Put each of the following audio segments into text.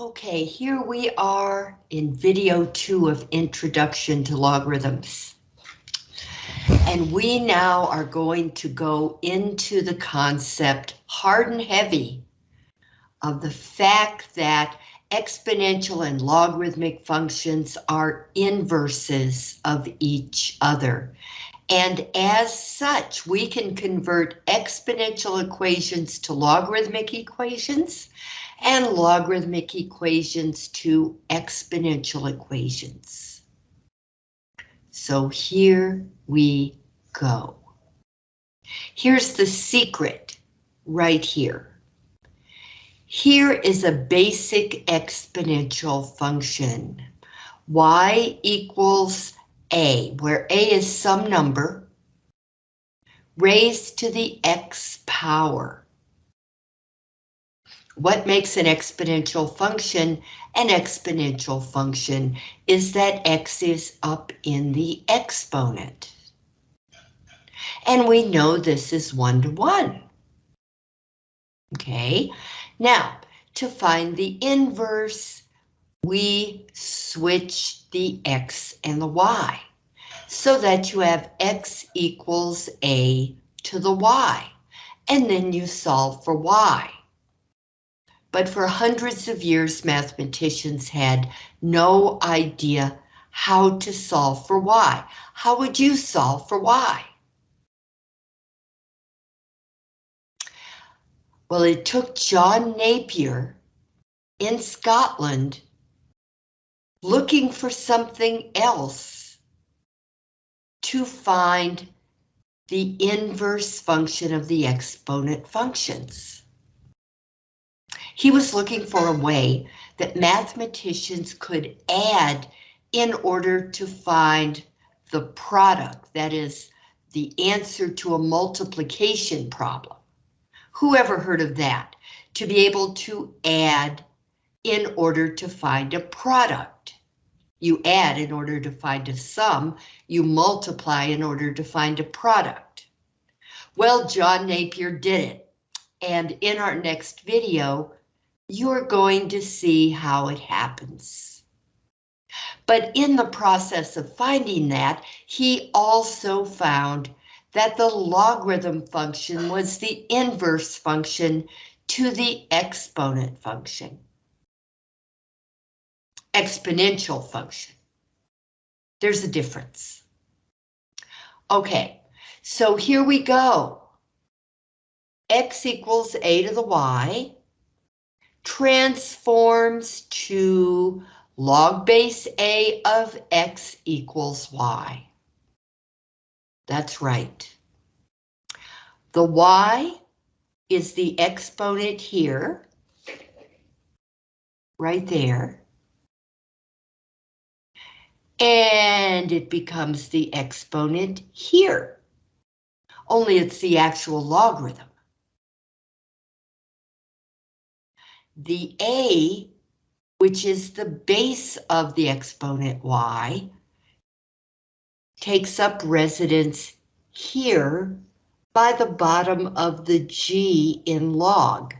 Okay, here we are in video two of Introduction to Logarithms. And we now are going to go into the concept hard and heavy of the fact that exponential and logarithmic functions are inverses of each other. And as such, we can convert exponential equations to logarithmic equations and logarithmic equations to exponential equations. So here we go. Here's the secret right here. Here is a basic exponential function. y equals a, where a is some number, raised to the x power. What makes an exponential function an exponential function is that x is up in the exponent. And we know this is one to one. Okay, now to find the inverse, we switch the x and the y so that you have x equals a to the y, and then you solve for y. But for hundreds of years, mathematicians had no idea how to solve for y. How would you solve for y? Well, it took John Napier in Scotland looking for something else to find the inverse function of the exponent functions. He was looking for a way that mathematicians could add in order to find the product, that is, the answer to a multiplication problem. Who ever heard of that? To be able to add in order to find a product. You add in order to find a sum, you multiply in order to find a product. Well, John Napier did it. And in our next video, you're going to see how it happens. But in the process of finding that, he also found that the logarithm function was the inverse function to the exponent function. Exponential function. There's a difference. Okay, so here we go. X equals a to the y transforms to log base a of x equals y. That's right. The y is the exponent here, right there. And it becomes the exponent here. Only it's the actual logarithm. The a, which is the base of the exponent y, takes up residence here by the bottom of the G in log.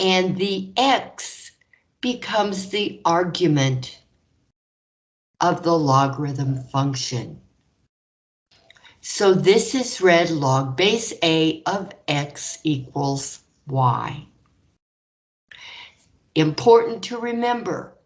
And the X becomes the argument of the logarithm function. So this is read log base A of X equals Y. Important to remember,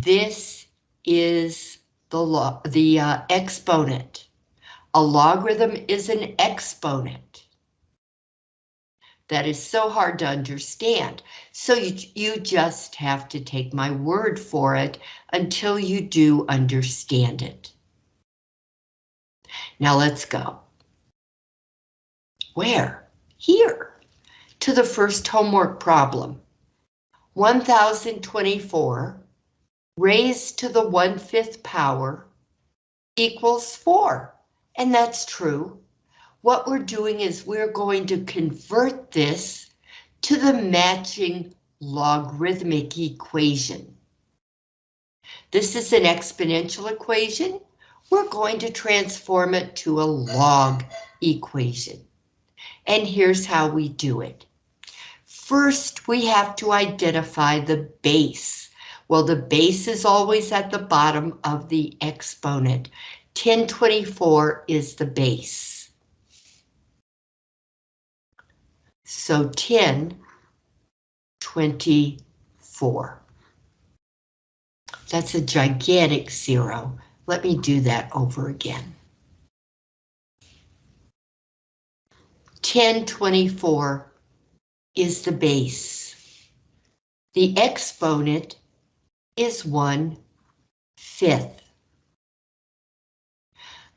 this is the, log, the uh, exponent. A logarithm is an exponent. That is so hard to understand. So you, you just have to take my word for it until you do understand it. Now let's go. Where? Here. To the first homework problem. 1024 raised to the one-fifth power equals 4. And that's true. What we're doing is we're going to convert this to the matching logarithmic equation. This is an exponential equation. We're going to transform it to a log equation. And here's how we do it. First, we have to identify the base. Well, the base is always at the bottom of the exponent. 1024 is the base. So 1024. That's a gigantic zero. Let me do that over again. 1024 is the base. The exponent is one fifth.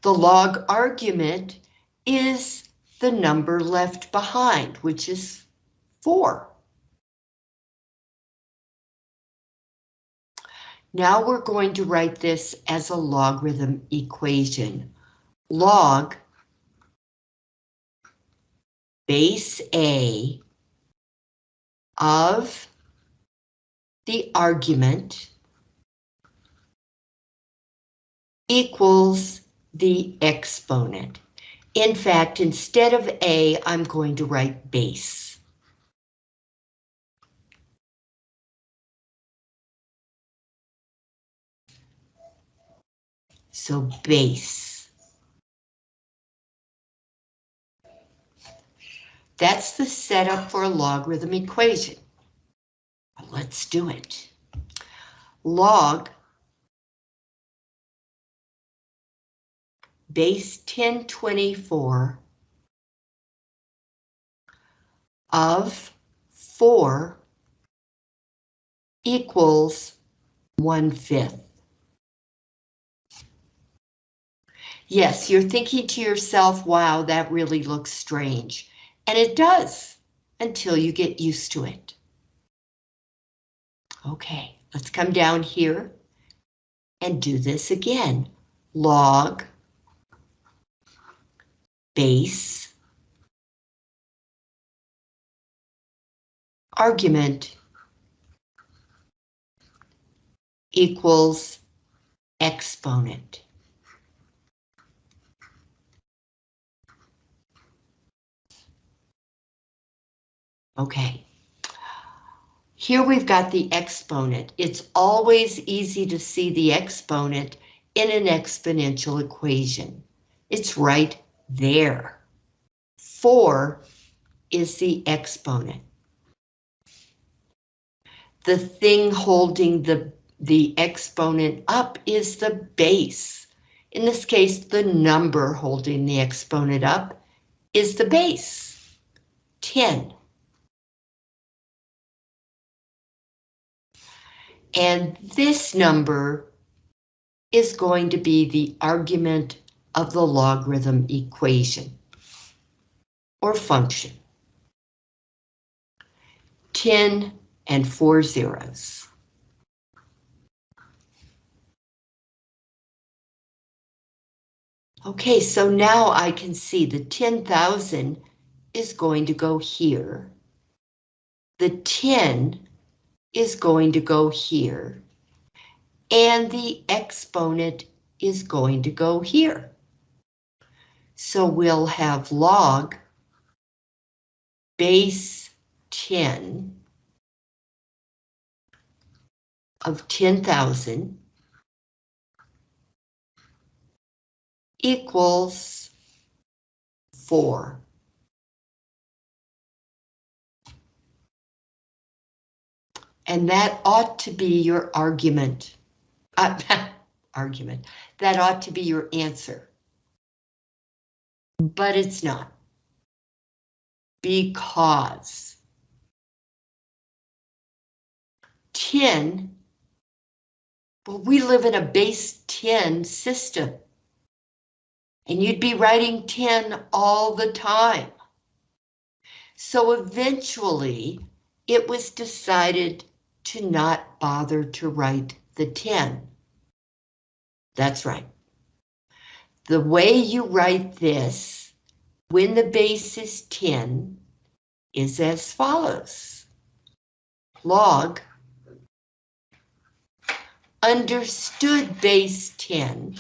The log argument is the number left behind, which is four. Now we're going to write this as a logarithm equation. Log base A of the argument equals the exponent. In fact, instead of A, I'm going to write base. So base. That's the setup for a logarithm equation. Let's do it. Log base 1024 of 4 equals 1 fifth. Yes, you're thinking to yourself, wow, that really looks strange. And it does, until you get used to it. Okay, let's come down here and do this again. Log base argument equals exponent. Okay. Here we've got the exponent. It's always easy to see the exponent in an exponential equation. It's right there. 4 is the exponent. The thing holding the, the exponent up is the base. In this case, the number holding the exponent up is the base, 10. And this number is going to be the argument of the logarithm equation or function. 10 and four zeros. Okay, so now I can see the 10,000 is going to go here. The 10 is going to go here. And the exponent is going to go here. So we'll have log base 10 of 10,000 equals 4. And that ought to be your argument. Uh, argument. That ought to be your answer. But it's not. Because 10, well, we live in a base 10 system. And you'd be writing 10 all the time. So eventually, it was decided to not bother to write the 10. That's right. The way you write this when the base is 10 is as follows. Log understood base 10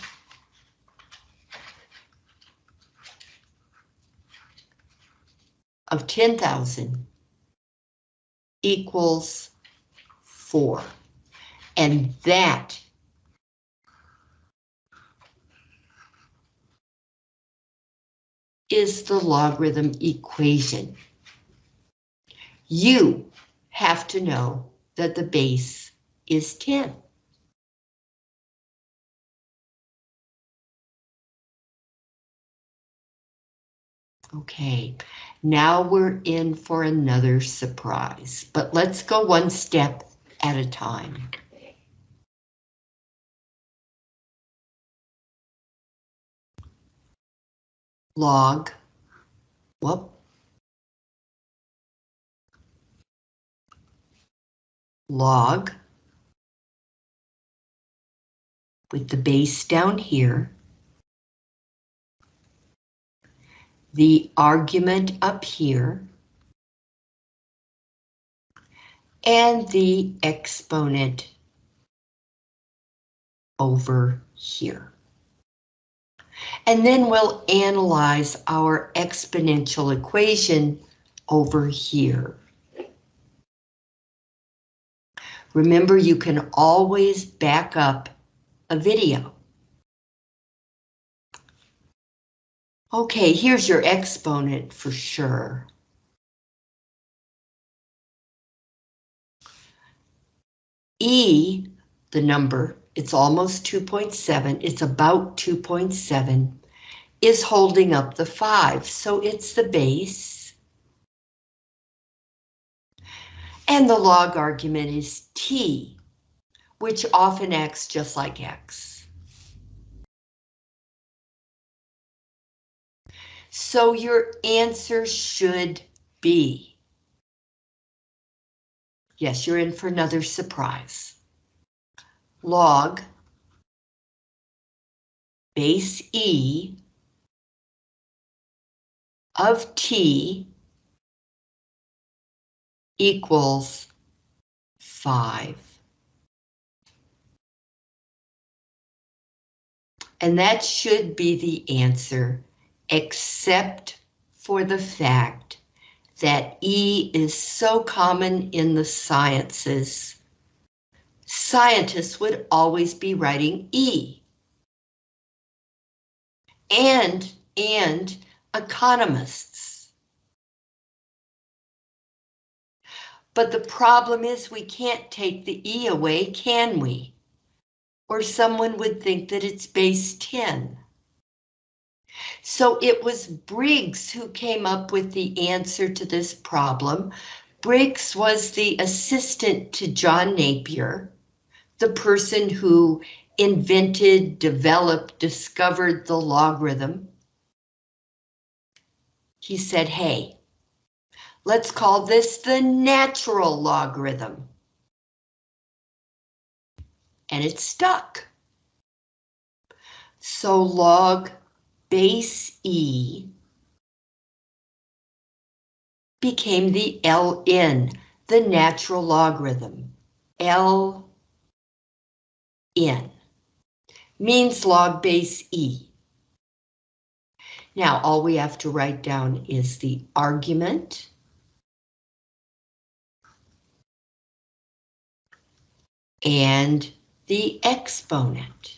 of 10,000 equals 4. And that is the logarithm equation. You have to know that the base is 10. Okay, now we're in for another surprise, but let's go one step at a time. Log, whoop. Log with the base down here the argument up here and the exponent over here. And then we'll analyze our exponential equation over here. Remember, you can always back up a video. Okay, here's your exponent for sure. E, the number, it's almost 2.7, it's about 2.7, is holding up the 5, so it's the base. And the log argument is t, which often acts just like x. So your answer should be. Yes, you're in for another surprise. Log base E of T equals 5. And that should be the answer except for the fact that E is so common in the sciences, scientists would always be writing E. And, and economists. But the problem is we can't take the E away, can we? Or someone would think that it's base 10. So it was Briggs who came up with the answer to this problem. Briggs was the assistant to John Napier, the person who invented, developed, discovered the logarithm. He said, hey, let's call this the natural logarithm. And it stuck. So log base E became the Ln, the natural logarithm. Ln means log base E. Now, all we have to write down is the argument. And the exponent.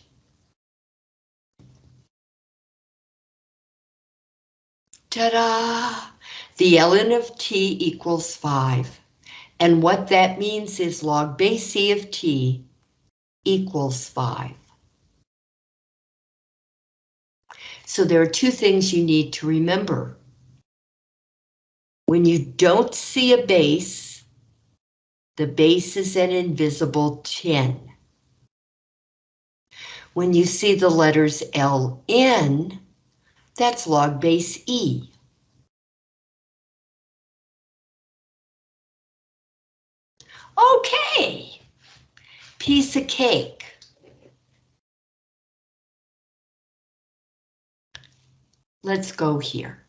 Ta-da! The ln of t equals 5. And what that means is log base c of t equals 5. So there are two things you need to remember. When you don't see a base, the base is an invisible 10. When you see the letters LN, that's log base E. Okay, piece of cake. Let's go here.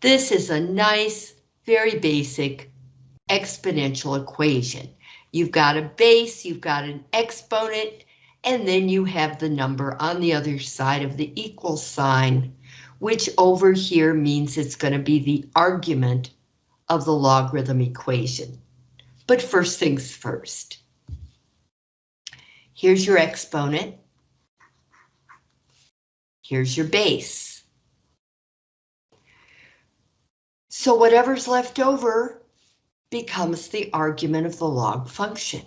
This is a nice, very basic exponential equation. You've got a base, you've got an exponent, and then you have the number on the other side of the equal sign, which over here means it's going to be the argument of the logarithm equation. But first things first. Here's your exponent. Here's your base. So whatever's left over becomes the argument of the log function.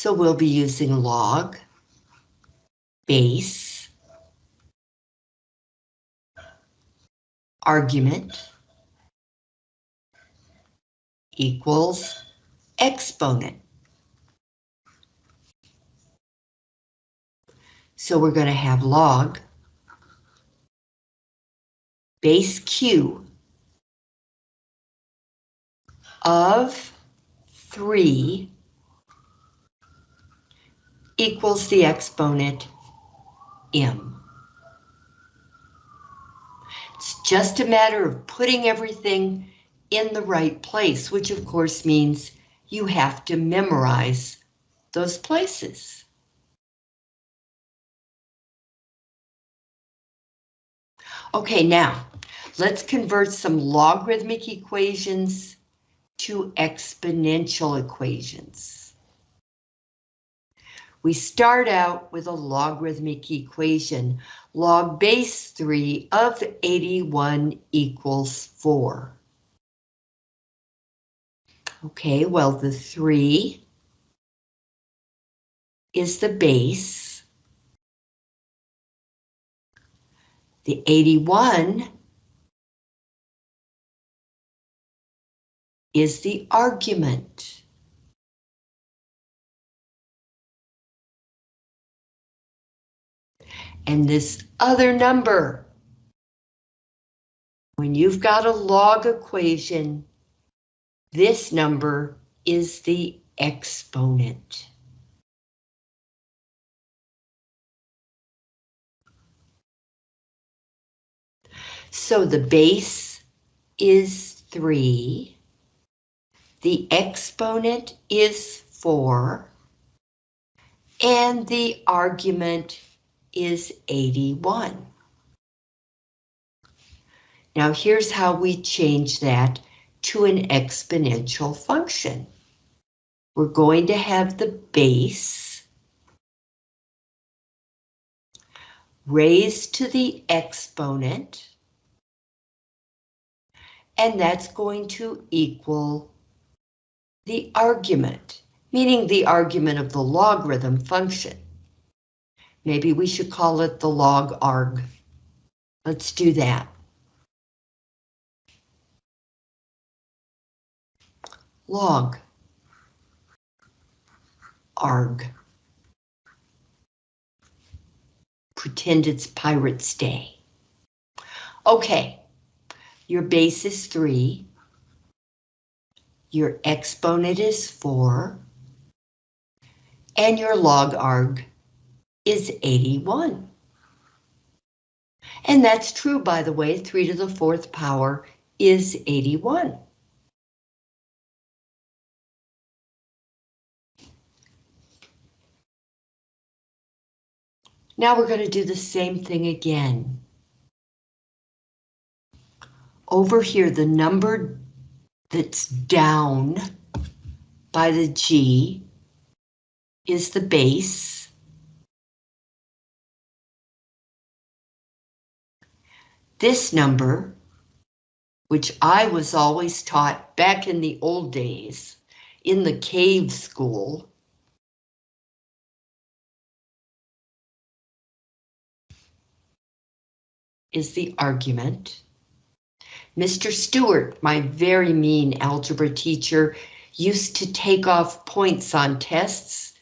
So we'll be using log, base, argument, equals exponent. So we're going to have log base Q of 3 equals the exponent m. It's just a matter of putting everything in the right place, which of course means you have to memorize those places. Okay, now let's convert some logarithmic equations to exponential equations. We start out with a logarithmic equation. Log base 3 of 81 equals 4. Okay, well, the 3 is the base. The 81 is the argument. And this other number, when you've got a log equation, this number is the exponent. So the base is 3. The exponent is 4. And the argument is 81. Now here's how we change that to an exponential function. We're going to have the base raised to the exponent, and that's going to equal the argument, meaning the argument of the logarithm function. Maybe we should call it the log arg. Let's do that. Log arg. Pretend it's Pirate's Day. Okay, your base is 3. Your exponent is 4. And your log arg is 81. And that's true, by the way, 3 to the fourth power is 81. Now we're going to do the same thing again. Over here, the number that's down by the G is the base. This number, which I was always taught back in the old days in the cave school, is the argument. Mr. Stewart, my very mean algebra teacher, used to take off points on tests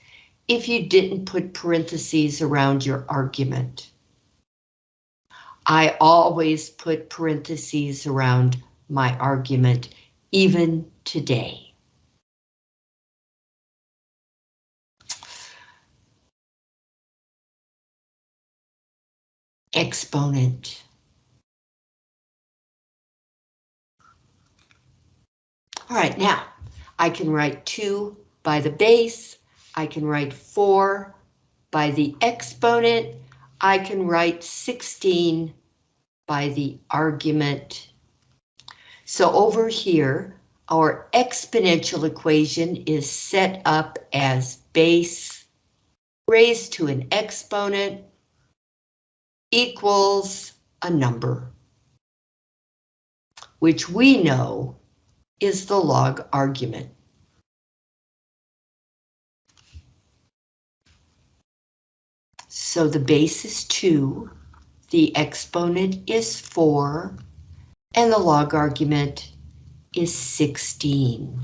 if you didn't put parentheses around your argument. I always put parentheses around my argument, even today. exponent. All right, now I can write 2 by the base, I can write 4 by the exponent, I can write 16 by the argument. So over here, our exponential equation is set up as base raised to an exponent equals a number, which we know is the log argument. So the base is 2, the exponent is 4, and the log argument is 16.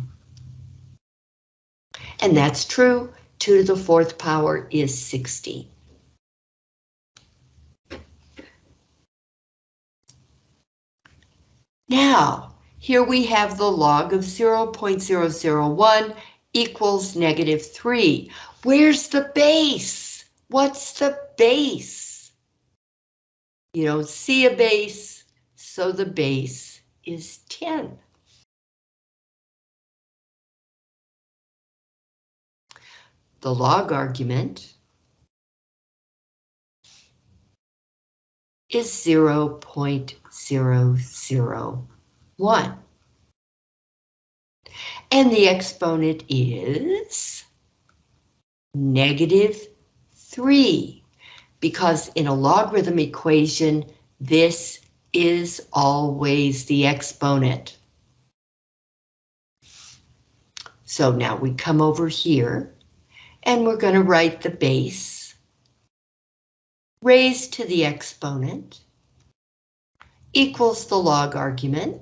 And that's true, 2 to the fourth power is 16. Now, here we have the log of 0.001 equals negative 3. Where's the base? What's the base? You don't see a base, so the base is 10. The log argument is 0.001. And the exponent is negative 3, because in a logarithm equation, this is always the exponent. So now we come over here, and we're going to write the base raised to the exponent equals the log argument.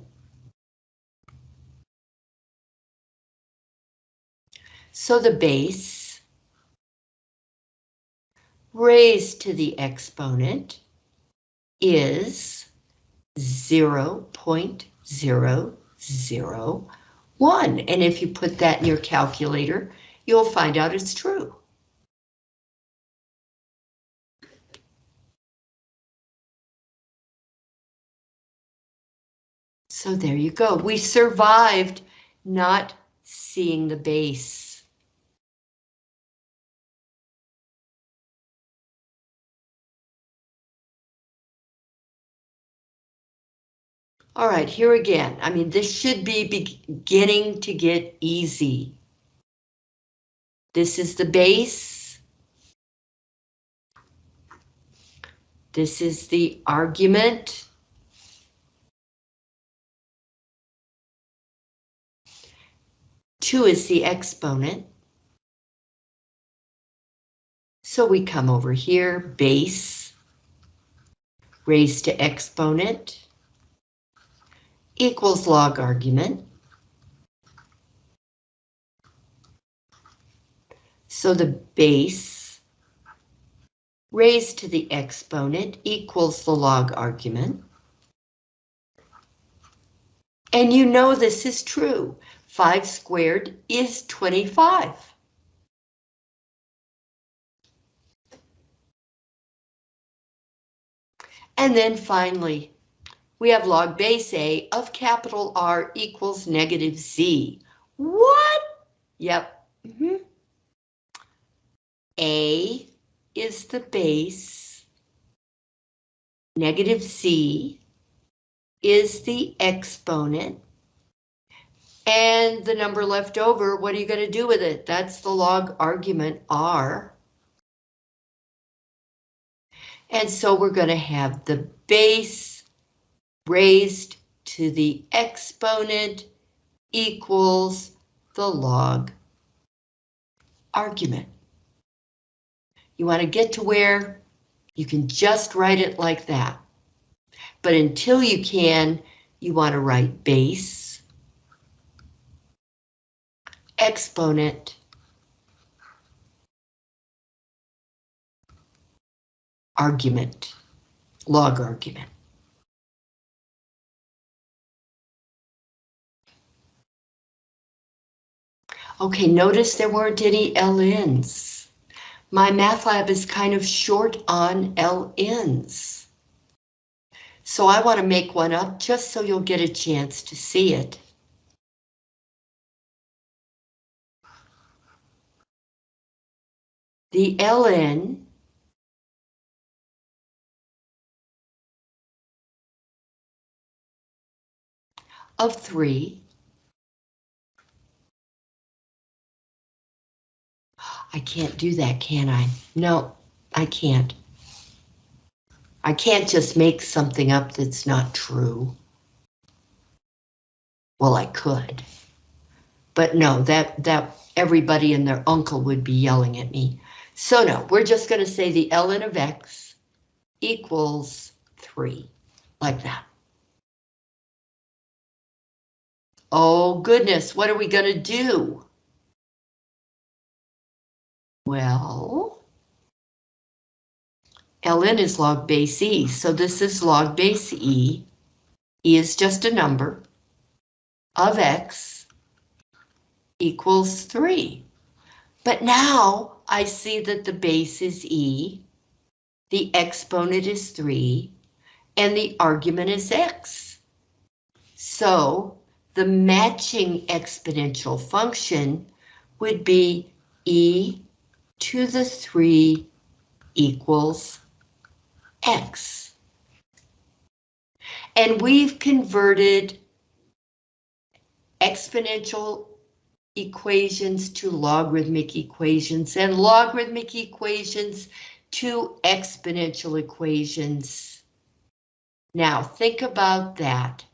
So the base raised to the exponent is 0.001. And if you put that in your calculator, you'll find out it's true. So there you go. We survived not seeing the base. All right, here again. I mean, this should be beginning to get easy. This is the base. This is the argument. Two is the exponent. So we come over here, base, raised to exponent, equals log argument. So the base raised to the exponent equals the log argument. And you know this is true. 5 squared is 25. And then finally, we have log base A of capital R equals negative Z. What? Yep. Mm -hmm. A is the base, negative Z is the exponent, and the number left over, what are you going to do with it? That's the log argument R. And so we're going to have the base raised to the exponent equals the log argument. You want to get to where you can just write it like that. But until you can, you want to write base, exponent, argument, log argument. Okay, notice there weren't any LNs MyMathLab is kind of short on LNs. So I want to make one up just so you'll get a chance to see it. The LN of 3. I can't do that, can I? No, I can't. I can't just make something up that's not true. Well, I could. But no, that, that everybody and their uncle would be yelling at me. So no, we're just going to say the ln of x equals 3, like that. Oh goodness, what are we going to do? Well, ln is log base e, so this is log base e. e is just a number of x equals 3. But now I see that the base is e, the exponent is 3, and the argument is x. So the matching exponential function would be e to the 3 equals x. And we've converted exponential equations to logarithmic equations and logarithmic equations to exponential equations. Now think about that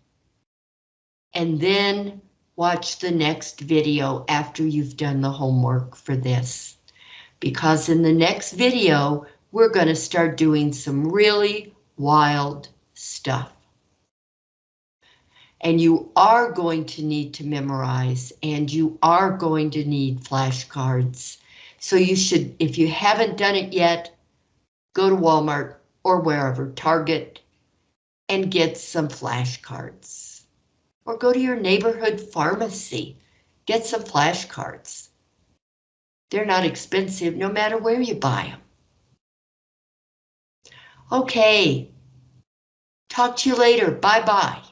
and then watch the next video after you've done the homework for this. Because in the next video, we're going to start doing some really wild stuff. And you are going to need to memorize and you are going to need flashcards. So you should, if you haven't done it yet, go to Walmart or wherever, Target, and get some flashcards. Or go to your neighborhood pharmacy, get some flashcards. They're not expensive no matter where you buy them. Okay. Talk to you later. Bye-bye.